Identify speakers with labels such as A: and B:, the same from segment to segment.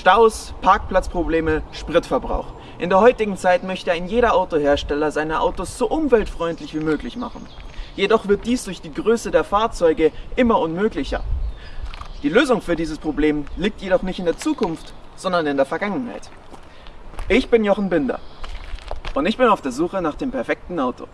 A: Staus, Parkplatzprobleme, Spritverbrauch. In der heutigen Zeit möchte ein jeder Autohersteller seine Autos so umweltfreundlich wie möglich machen. Jedoch wird dies durch die Größe der Fahrzeuge immer unmöglicher. Die Lösung für dieses Problem liegt jedoch nicht in der Zukunft, sondern in der Vergangenheit. Ich bin Jochen Binder und ich bin auf der Suche nach dem perfekten Auto.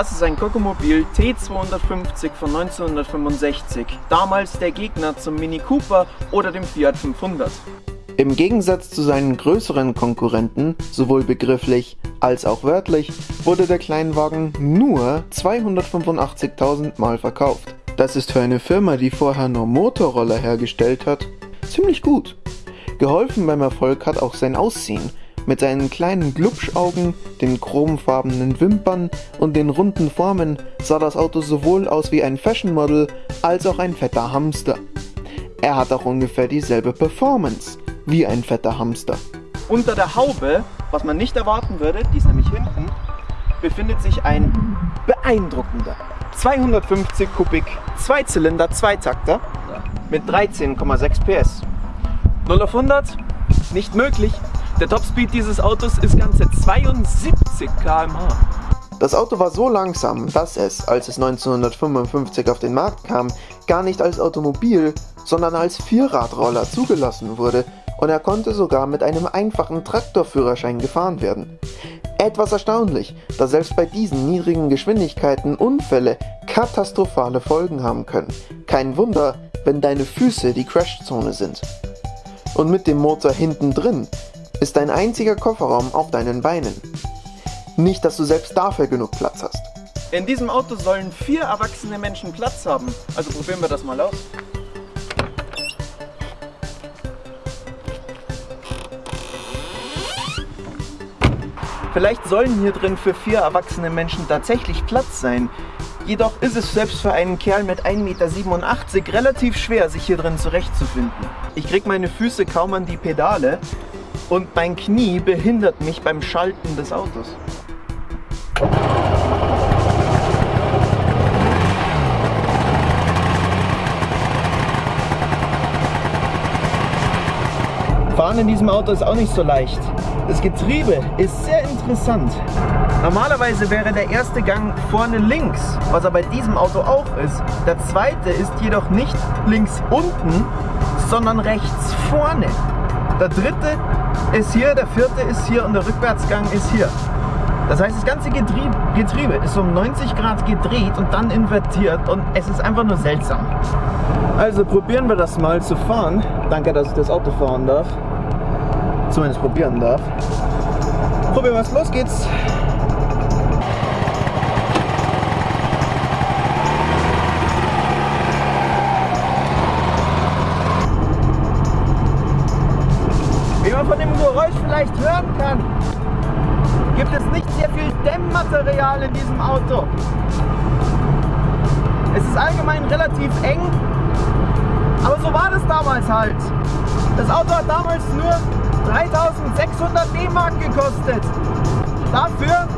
A: Das ist ein Kokomobil T250 von 1965, damals der Gegner zum Mini Cooper oder dem Fiat 500.
B: Im Gegensatz zu seinen größeren Konkurrenten, sowohl begrifflich als auch wörtlich, wurde der Kleinwagen nur 285.000 Mal verkauft. Das ist für eine Firma, die vorher nur Motorroller hergestellt hat, ziemlich gut. Geholfen beim Erfolg hat auch sein Aussehen, mit seinen kleinen Glubschaugen, den chromfarbenen Wimpern und den runden Formen sah das Auto sowohl aus wie ein Fashionmodel als auch ein fetter Hamster. Er hat auch ungefähr dieselbe Performance wie ein fetter Hamster.
A: Unter der Haube, was man nicht erwarten würde, die ist nämlich hinten, befindet sich ein beeindruckender 250 Kubik Zweizylinder Zweitakter mit 13,6 PS. 0 auf 100 nicht möglich, der Topspeed dieses Autos ist ganze 72 km/h.
B: Das Auto war so langsam, dass es, als es 1955 auf den Markt kam, gar nicht als Automobil, sondern als Vierradroller zugelassen wurde und er konnte sogar mit einem einfachen Traktorführerschein gefahren werden. Etwas erstaunlich, da selbst bei diesen niedrigen Geschwindigkeiten Unfälle katastrophale Folgen haben können. Kein Wunder, wenn deine Füße die Crashzone sind. Und mit dem Motor hinten drin ist ein einziger Kofferraum auf deinen Beinen. Nicht, dass du selbst dafür genug Platz hast.
A: In diesem Auto sollen vier erwachsene Menschen Platz haben. Also probieren wir das mal aus. Vielleicht sollen hier drin für vier erwachsene Menschen tatsächlich Platz sein. Jedoch ist es selbst für einen Kerl mit 1,87 Meter relativ schwer, sich hier drin zurechtzufinden. Ich krieg meine Füße kaum an die Pedale und mein Knie behindert mich beim Schalten des Autos. Fahren in diesem Auto ist auch nicht so leicht. Das Getriebe ist sehr interessant. Normalerweise wäre der erste Gang vorne links, was er bei diesem Auto auch ist. Der zweite ist jedoch nicht links unten, sondern rechts vorne. Der dritte ist hier, der vierte ist hier und der Rückwärtsgang ist hier. Das heißt, das ganze Getriebe, Getriebe ist um 90 Grad gedreht und dann invertiert und es ist einfach nur seltsam. Also probieren wir das mal zu fahren. Danke, dass ich das Auto fahren darf. Zumindest probieren darf. Probieren wir es, los geht's. Geräusch vielleicht hören kann, gibt es nicht sehr viel Dämmmaterial in diesem Auto. Es ist allgemein relativ eng, aber so war das damals halt. Das Auto hat damals nur 3600 D-Mark gekostet. Dafür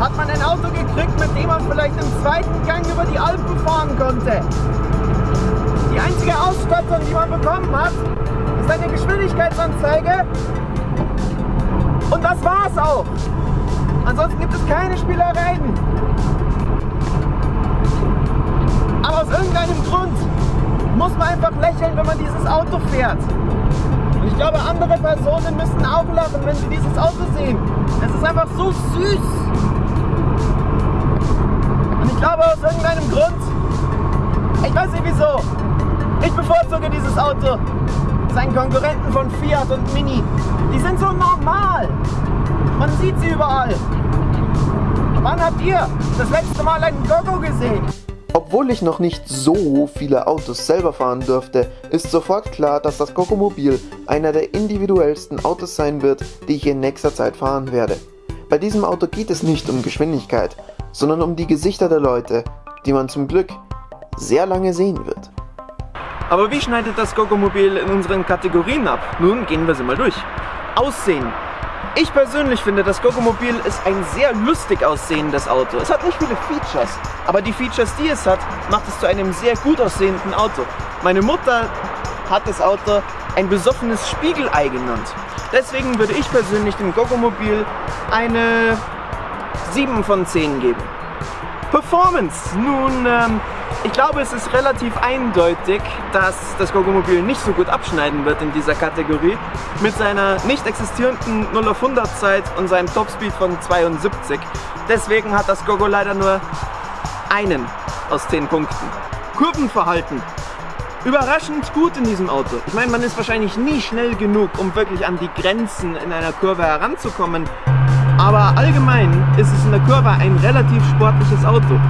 A: hat man ein Auto gekriegt, mit dem man vielleicht im zweiten Gang über die Alpen fahren konnte. Die einzige Ausstattung, die man bekommen hat, ist eine Geschwindigkeitsanzeige und das war's auch. Ansonsten gibt es keine Spielereien. Aber aus irgendeinem Grund muss man einfach lächeln, wenn man dieses Auto fährt. Und ich glaube, andere Personen müssen auch lachen, wenn sie dieses Auto sehen. Es ist einfach so süß. Und ich glaube, aus irgendeinem Grund, ich weiß nicht wieso, ich bevorzuge dieses Auto seinen Konkurrenten von Fiat und Mini. Die sind so normal. Man sieht sie überall. Wann habt ihr das letzte Mal einen Gogo gesehen?
B: Obwohl ich noch nicht so viele Autos selber fahren dürfte, ist sofort klar, dass das Gogomobil einer der individuellsten Autos sein wird, die ich in nächster Zeit fahren werde. Bei diesem Auto geht es nicht um Geschwindigkeit, sondern um die Gesichter der Leute, die man zum Glück sehr lange sehen wird.
A: Aber wie schneidet das Gogomobil in unseren Kategorien ab? Nun gehen wir sie mal durch. Aussehen. Ich persönlich finde, das Gogomobil ist ein sehr lustig aussehendes Auto. Es hat nicht viele Features, aber die Features, die es hat, macht es zu einem sehr gut aussehenden Auto. Meine Mutter hat das Auto ein besoffenes Spiegelei genannt. Deswegen würde ich persönlich dem Gogomobil eine 7 von 10 geben. Performance. Nun, ähm, ich glaube, es ist relativ eindeutig, dass das Gogomobil nicht so gut abschneiden wird in dieser Kategorie mit seiner nicht existierenden 0 auf 100 Zeit und seinem Topspeed von 72. Deswegen hat das Gogo leider nur einen aus 10 Punkten. Kurvenverhalten. Überraschend gut in diesem Auto. Ich meine, man ist wahrscheinlich nie schnell genug, um wirklich an die Grenzen in einer Kurve heranzukommen. Aber allgemein ist es in der Kurve ein relativ sportliches Auto.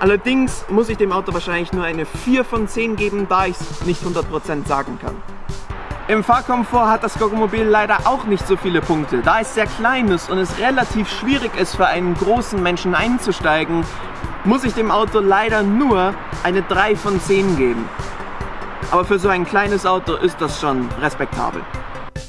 A: Allerdings muss ich dem Auto wahrscheinlich nur eine 4 von 10 geben, da ich es nicht 100% sagen kann. Im Fahrkomfort hat das Gogomobil leider auch nicht so viele Punkte, da es sehr klein ist und es relativ schwierig ist für einen großen Menschen einzusteigen, muss ich dem Auto leider nur eine 3 von 10 geben. Aber für so ein kleines Auto ist das schon respektabel.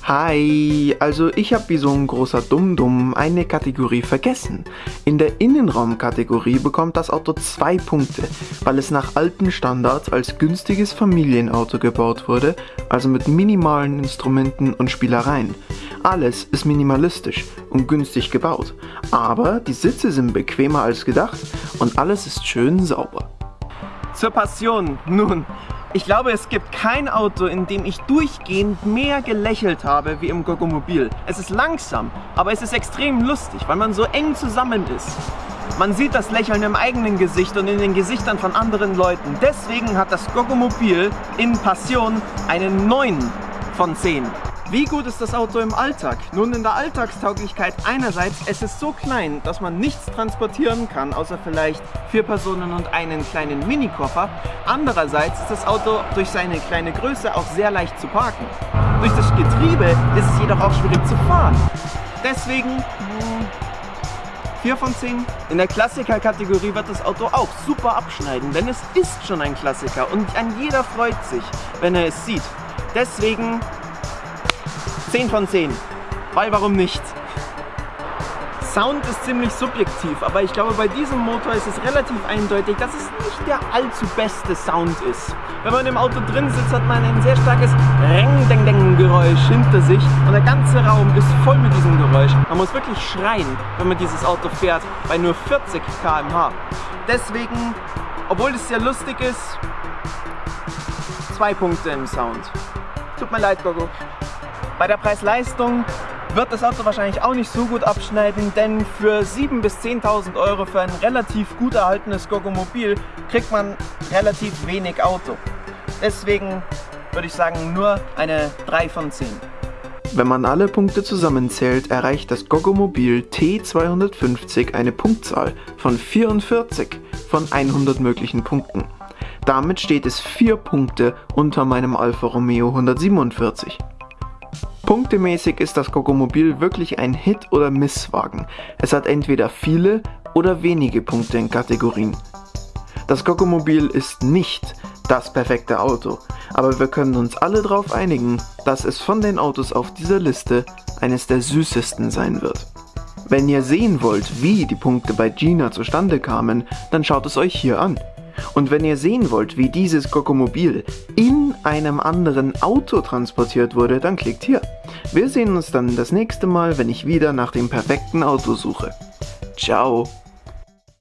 B: Hi, also ich habe wie so ein großer Dumm-Dumm eine Kategorie vergessen. In der Innenraumkategorie bekommt das Auto zwei Punkte, weil es nach alten Standards als günstiges Familienauto gebaut wurde, also mit minimalen Instrumenten und Spielereien. Alles ist minimalistisch und günstig gebaut, aber die Sitze sind bequemer als gedacht und alles ist schön sauber.
A: Zur Passion. Nun, ich glaube, es gibt kein Auto, in dem ich durchgehend mehr gelächelt habe wie im Gogomobil. Es ist langsam, aber es ist extrem lustig, weil man so eng zusammen ist. Man sieht das Lächeln im eigenen Gesicht und in den Gesichtern von anderen Leuten. Deswegen hat das Gogomobil in Passion einen 9 von 10. Wie gut ist das Auto im Alltag? Nun in der Alltagstauglichkeit einerseits, es ist so klein, dass man nichts transportieren kann, außer vielleicht vier Personen und einen kleinen Minikoffer. Andererseits ist das Auto durch seine kleine Größe auch sehr leicht zu parken. Durch das Getriebe ist es jedoch auch schwierig zu fahren. Deswegen 4 von 10. In der Klassiker-Kategorie wird das Auto auch super abschneiden, denn es ist schon ein Klassiker und ein jeder freut sich, wenn er es sieht. Deswegen 10 von 10. Weil warum nicht? Sound ist ziemlich subjektiv, aber ich glaube bei diesem Motor ist es relativ eindeutig, dass es nicht der allzu beste Sound ist. Wenn man im Auto drin sitzt, hat man ein sehr starkes Reng-Deng-Deng-Geräusch hinter sich und der ganze Raum ist voll mit diesem Geräusch. Man muss wirklich schreien, wenn man dieses Auto fährt, bei nur 40 km/h. Deswegen, obwohl es sehr lustig ist, zwei Punkte im Sound. Tut mir leid, Gogo. Bei der Preis-Leistung wird das Auto wahrscheinlich auch nicht so gut abschneiden, denn für 7.000 bis 10.000 Euro für ein relativ gut erhaltenes Gogomobil kriegt man relativ wenig Auto. Deswegen würde ich sagen nur eine 3 von 10.
B: Wenn man alle Punkte zusammenzählt, erreicht das Gogomobil T250 eine Punktzahl von 44 von 100 möglichen Punkten. Damit steht es 4 Punkte unter meinem Alfa Romeo 147. Punktemäßig ist das Gogomobil wirklich ein Hit- oder Misswagen. Es hat entweder viele oder wenige Punkte in Kategorien. Das Gogomobil ist nicht das perfekte Auto, aber wir können uns alle darauf einigen, dass es von den Autos auf dieser Liste eines der süßesten sein wird. Wenn ihr sehen wollt, wie die Punkte bei Gina zustande kamen, dann schaut es euch hier an. Und wenn ihr sehen wollt, wie dieses Gogomobil in einem anderen Auto transportiert wurde, dann klickt hier. Wir sehen uns dann das nächste Mal, wenn ich wieder nach dem perfekten Auto suche. Ciao!